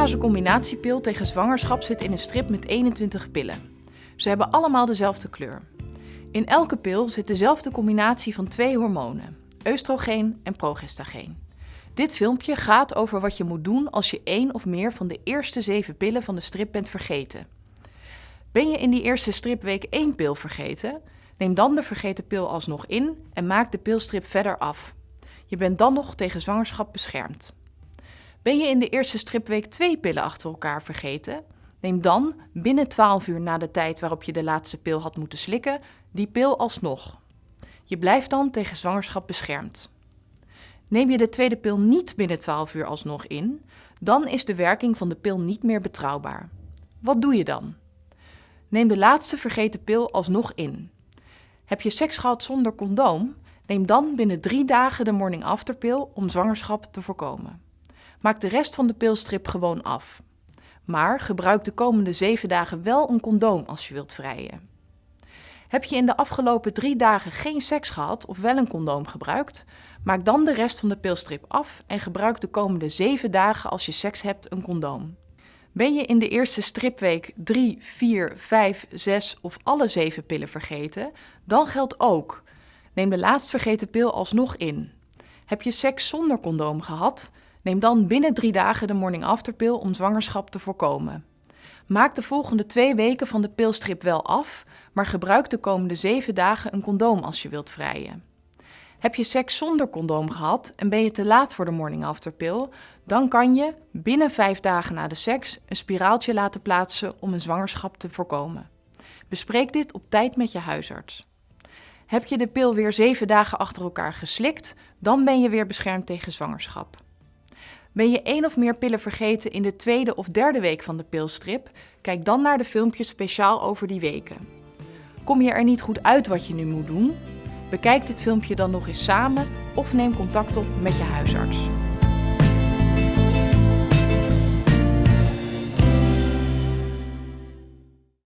fase combinatiepil tegen zwangerschap zit in een strip met 21 pillen. Ze hebben allemaal dezelfde kleur. In elke pil zit dezelfde combinatie van twee hormonen, oestrogeen en progestageen. Dit filmpje gaat over wat je moet doen als je één of meer van de eerste zeven pillen van de strip bent vergeten. Ben je in die eerste stripweek één pil vergeten? Neem dan de vergeten pil alsnog in en maak de pilstrip verder af. Je bent dan nog tegen zwangerschap beschermd. Ben je in de eerste stripweek twee pillen achter elkaar vergeten? Neem dan, binnen 12 uur na de tijd waarop je de laatste pil had moeten slikken, die pil alsnog. Je blijft dan tegen zwangerschap beschermd. Neem je de tweede pil niet binnen 12 uur alsnog in, dan is de werking van de pil niet meer betrouwbaar. Wat doe je dan? Neem de laatste vergeten pil alsnog in. Heb je seks gehad zonder condoom? Neem dan binnen drie dagen de morning after pil om zwangerschap te voorkomen. Maak de rest van de pilstrip gewoon af. Maar gebruik de komende zeven dagen wel een condoom als je wilt vrijen. Heb je in de afgelopen drie dagen geen seks gehad of wel een condoom gebruikt? Maak dan de rest van de pilstrip af en gebruik de komende zeven dagen als je seks hebt een condoom. Ben je in de eerste stripweek 3, 4, 5, 6 of alle zeven pillen vergeten, dan geldt ook. Neem de laatst vergeten pil alsnog in. Heb je seks zonder condoom gehad? Neem dan binnen drie dagen de morning after pil om zwangerschap te voorkomen. Maak de volgende twee weken van de pilstrip wel af, maar gebruik de komende zeven dagen een condoom als je wilt vrijen. Heb je seks zonder condoom gehad en ben je te laat voor de morning after pill, dan kan je binnen vijf dagen na de seks een spiraaltje laten plaatsen om een zwangerschap te voorkomen. Bespreek dit op tijd met je huisarts. Heb je de pil weer zeven dagen achter elkaar geslikt, dan ben je weer beschermd tegen zwangerschap. Ben je één of meer pillen vergeten in de tweede of derde week van de pilstrip? Kijk dan naar de filmpjes speciaal over die weken. Kom je er niet goed uit wat je nu moet doen? Bekijk dit filmpje dan nog eens samen of neem contact op met je huisarts.